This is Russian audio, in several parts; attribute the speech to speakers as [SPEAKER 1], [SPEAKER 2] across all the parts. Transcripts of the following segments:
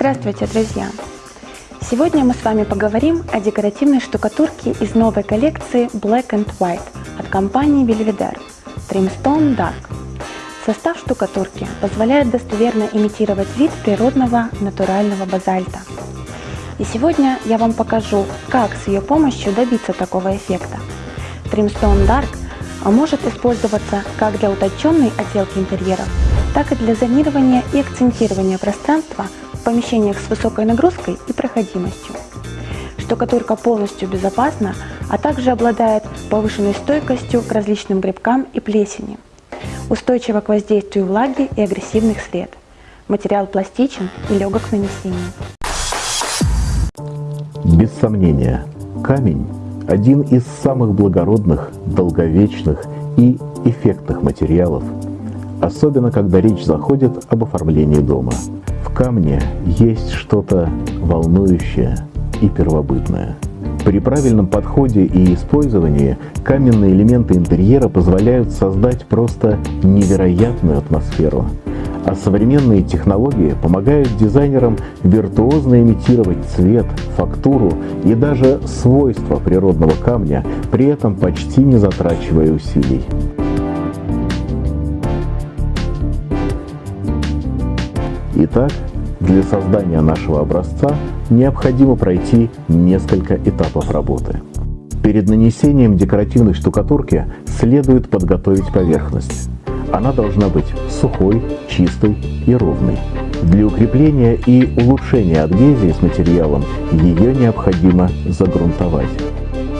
[SPEAKER 1] Здравствуйте, друзья! Сегодня мы с вами поговорим о декоративной штукатурке из новой коллекции Black and White от компании Belvedere Trimstone Dark. Состав штукатурки позволяет достоверно имитировать вид природного натурального базальта. И сегодня я вам покажу, как с ее помощью добиться такого эффекта. Trimstone Dark может использоваться как для утонченной отделки интерьеров, так и для зонирования и акцентирования пространства в помещениях с высокой нагрузкой и проходимостью. Штукатурка полностью безопасна, а также обладает повышенной стойкостью к различным грибкам и плесени. Устойчива к воздействию влаги и агрессивных сред. Материал пластичен и легок к нанесению.
[SPEAKER 2] Без сомнения, камень – один из самых благородных, долговечных и эффектных материалов, особенно когда речь заходит об оформлении дома – в камне есть что-то волнующее и первобытное. При правильном подходе и использовании каменные элементы интерьера позволяют создать просто невероятную атмосферу. А современные технологии помогают дизайнерам виртуозно имитировать цвет, фактуру и даже свойства природного камня, при этом почти не затрачивая усилий. Итак, для создания нашего образца необходимо пройти несколько этапов работы. Перед нанесением декоративной штукатурки следует подготовить поверхность. Она должна быть сухой, чистой и ровной. Для укрепления и улучшения адгезии с материалом ее необходимо загрунтовать.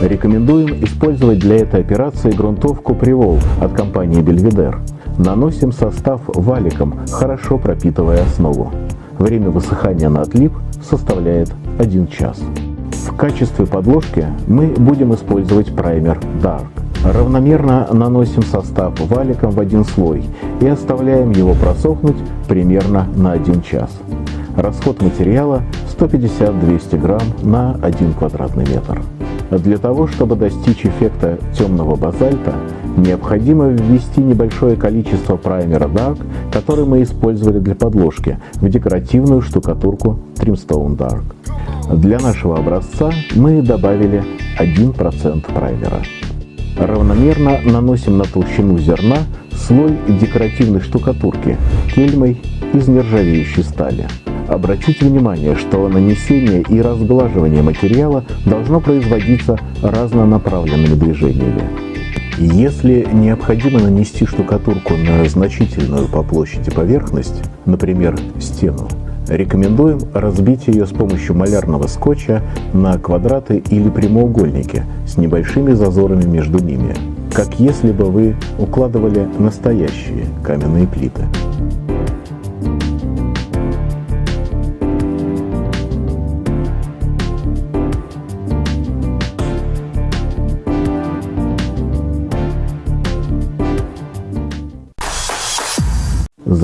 [SPEAKER 2] Рекомендуем использовать для этой операции грунтовку Привол от компании Belvedere. Наносим состав валиком, хорошо пропитывая основу. Время высыхания на отлип составляет 1 час. В качестве подложки мы будем использовать праймер Dark. Равномерно наносим состав валиком в один слой и оставляем его просохнуть примерно на 1 час. Расход материала 150-200 грамм на 1 квадратный метр. Для того, чтобы достичь эффекта темного базальта, необходимо ввести небольшое количество праймера Dark, который мы использовали для подложки, в декоративную штукатурку Trimstone Dark. Для нашего образца мы добавили 1% праймера. Равномерно наносим на толщину зерна слой декоративной штукатурки кельмой из нержавеющей стали. Обратите внимание, что нанесение и разглаживание материала должно производиться разнонаправленными движениями. Если необходимо нанести штукатурку на значительную по площади поверхность, например, стену, рекомендуем разбить ее с помощью малярного скотча на квадраты или прямоугольники с небольшими зазорами между ними, как если бы вы укладывали настоящие каменные плиты.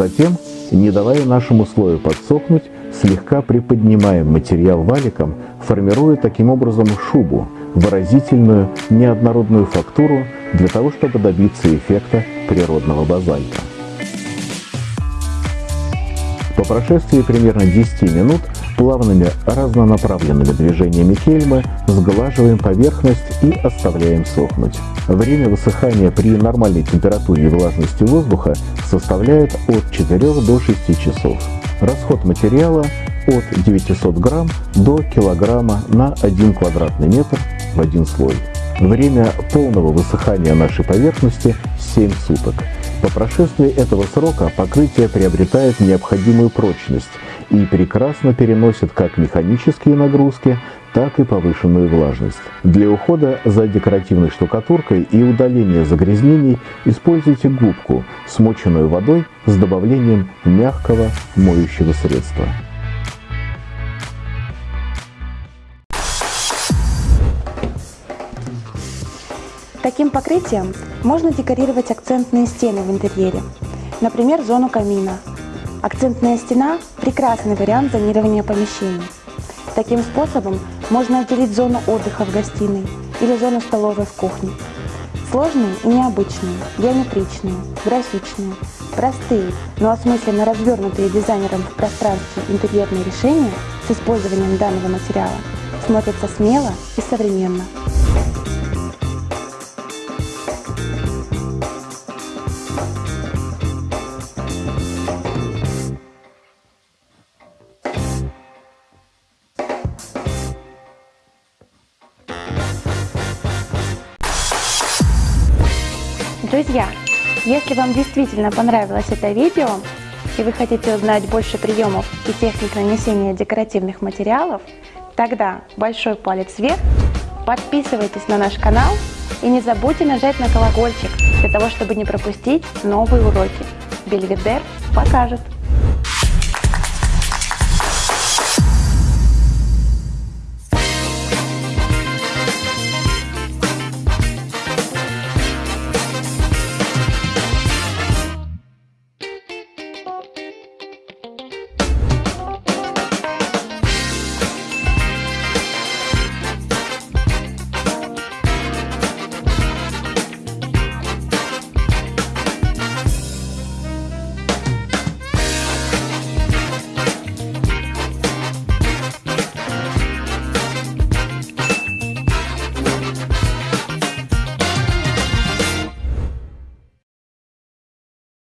[SPEAKER 2] Затем, не давая нашему слою подсохнуть, слегка приподнимаем материал валиком, формируя таким образом шубу, выразительную неоднородную фактуру для того, чтобы добиться эффекта природного базальта. По прошествии примерно 10 минут плавными разнонаправленными движениями кельмы сглаживаем поверхность и оставляем сохнуть. Время высыхания при нормальной температуре и влажности воздуха составляет от 4 до 6 часов. Расход материала от 900 грамм до килограмма на 1 квадратный метр в один слой. Время полного высыхания нашей поверхности 7 суток. По прошествии этого срока покрытие приобретает необходимую прочность и прекрасно переносит как механические нагрузки, так и повышенную влажность. Для ухода за декоративной штукатуркой и удаления загрязнений используйте губку, смоченную водой с добавлением мягкого моющего средства.
[SPEAKER 1] Таким покрытием можно декорировать акцентные стены в интерьере, например, зону камина. Акцентная стена – прекрасный вариант зонирования помещений. Таким способом можно отделить зону отдыха в гостиной или зону столовой в кухне. Сложные и необычные, геометричные, графичные, Простые, но осмысленно развернутые дизайнером в пространстве интерьерные решения с использованием данного материала смотрятся смело и современно. Друзья, если вам действительно понравилось это видео и вы хотите узнать больше приемов и техник нанесения декоративных материалов, тогда большой палец вверх, подписывайтесь на наш канал и не забудьте нажать на колокольчик для того, чтобы не пропустить новые уроки. Бельведер покажет!